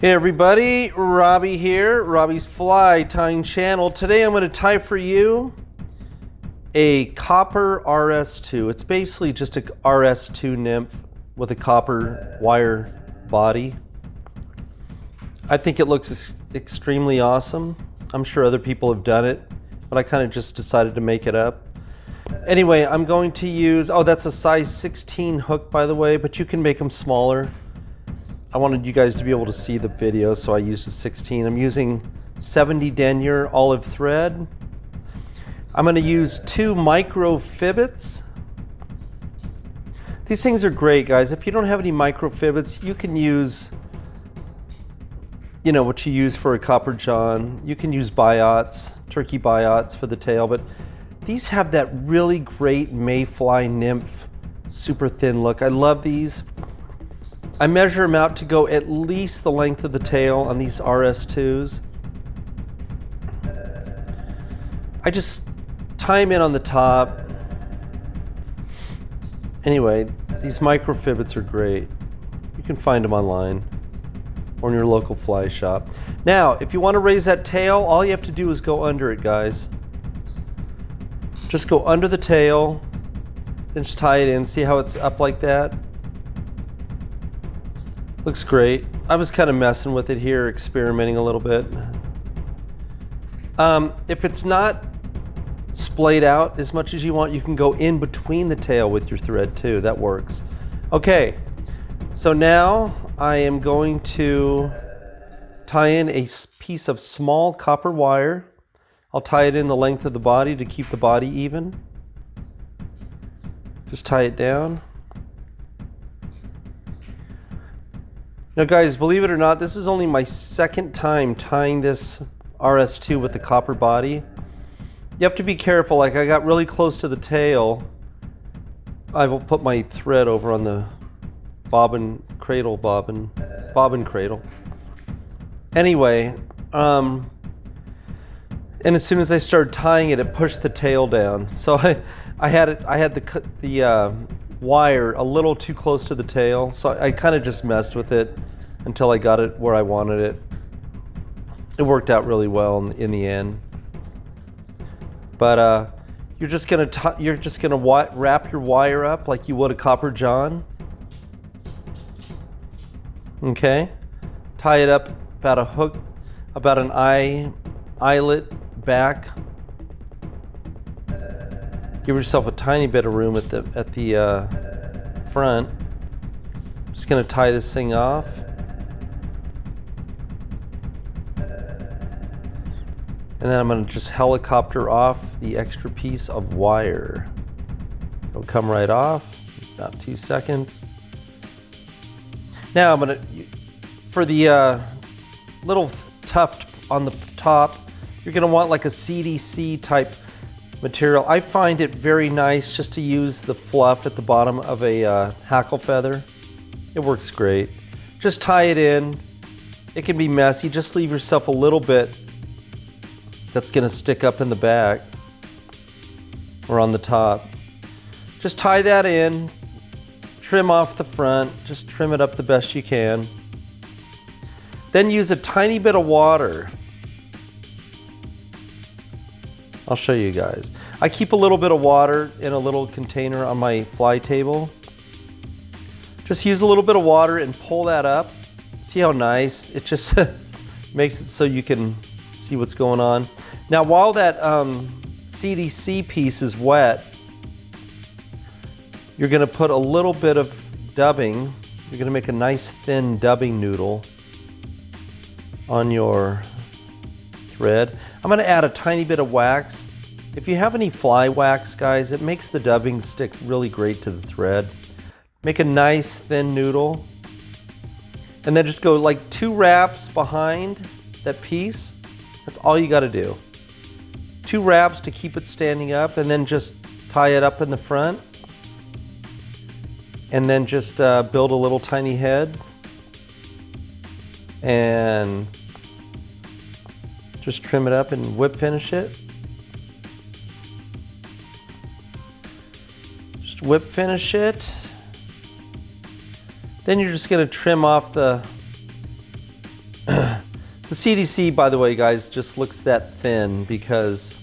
Hey everybody, Robbie here, Robbie's Fly Tying Channel. Today I'm going to tie for you a copper RS2. It's basically just a RS2 nymph with a copper wire body. I think it looks extremely awesome. I'm sure other people have done it, but I kind of just decided to make it up. Anyway, I'm going to use, oh that's a size 16 hook by the way, but you can make them smaller. I wanted you guys to be able to see the video, so I used a 16. I'm using 70 denier olive thread. I'm going to use two micro fibbits. These things are great, guys. If you don't have any micro fibbits, you can use, you know, what you use for a copper john. You can use biots, turkey biots for the tail, but these have that really great mayfly nymph, super thin look. I love these. I measure them out to go at least the length of the tail on these RS2s. I just tie them in on the top. Anyway, these micro fibbits are great. You can find them online or in your local fly shop. Now, if you want to raise that tail, all you have to do is go under it, guys. Just go under the tail, then just tie it in. See how it's up like that? Looks great. I was kind of messing with it here, experimenting a little bit. Um, if it's not splayed out as much as you want, you can go in between the tail with your thread too. That works. Okay, so now I am going to tie in a piece of small copper wire. I'll tie it in the length of the body to keep the body even. Just tie it down. Now guys, believe it or not, this is only my second time tying this RS2 with the copper body. You have to be careful, like I got really close to the tail. I will put my thread over on the bobbin cradle bobbin, bobbin cradle. Anyway, um, and as soon as I started tying it, it pushed the tail down. So I, I had it, I had the, the uh, wire a little too close to the tail, so I, I kind of just messed with it until I got it where I wanted it. It worked out really well in, in the end. But uh, you're just gonna you're just gonna wrap your wire up like you would a copper john. Okay, tie it up about a hook, about an eye eyelet back. Give yourself a tiny bit of room at the at the uh, front. Just gonna tie this thing off. And then I'm going to just helicopter off the extra piece of wire. It'll come right off, about two seconds. Now I'm to, for the uh, little tuft on the top, you're going to want like a CDC type material. I find it very nice just to use the fluff at the bottom of a uh, hackle feather. It works great. Just tie it in. It can be messy. Just leave yourself a little bit that's going to stick up in the back or on the top. Just tie that in, trim off the front, just trim it up the best you can. Then use a tiny bit of water. I'll show you guys. I keep a little bit of water in a little container on my fly table. Just use a little bit of water and pull that up. See how nice? It just makes it so you can see what's going on. Now while that um, CDC piece is wet, you're going to put a little bit of dubbing. You're going to make a nice thin dubbing noodle on your thread. I'm going to add a tiny bit of wax. If you have any fly wax, guys, it makes the dubbing stick really great to the thread. Make a nice thin noodle. And then just go like two wraps behind that piece that's all you got to do. Two wraps to keep it standing up and then just tie it up in the front. And then just uh, build a little tiny head. And just trim it up and whip finish it. Just whip finish it. Then you're just going to trim off the the CDC, by the way, guys, just looks that thin because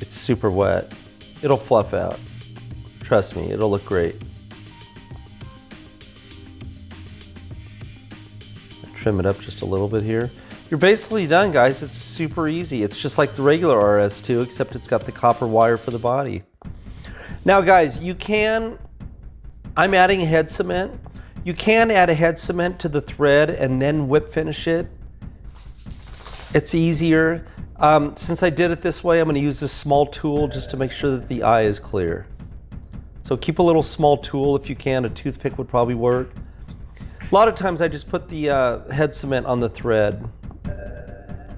it's super wet. It'll fluff out. Trust me, it'll look great. Trim it up just a little bit here. You're basically done, guys. It's super easy. It's just like the regular RS2, except it's got the copper wire for the body. Now, guys, you can, I'm adding head cement. You can add a head cement to the thread and then whip finish it. It's easier. Um, since I did it this way, I'm gonna use this small tool just to make sure that the eye is clear. So keep a little small tool if you can. A toothpick would probably work. A lot of times I just put the uh, head cement on the thread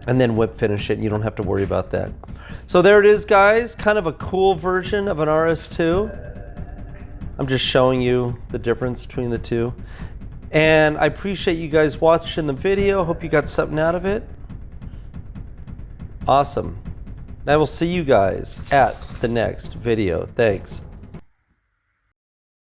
and then whip finish it and you don't have to worry about that. So there it is guys, kind of a cool version of an RS2. I'm just showing you the difference between the two. And I appreciate you guys watching the video. Hope you got something out of it. Awesome. I will see you guys at the next video. Thanks.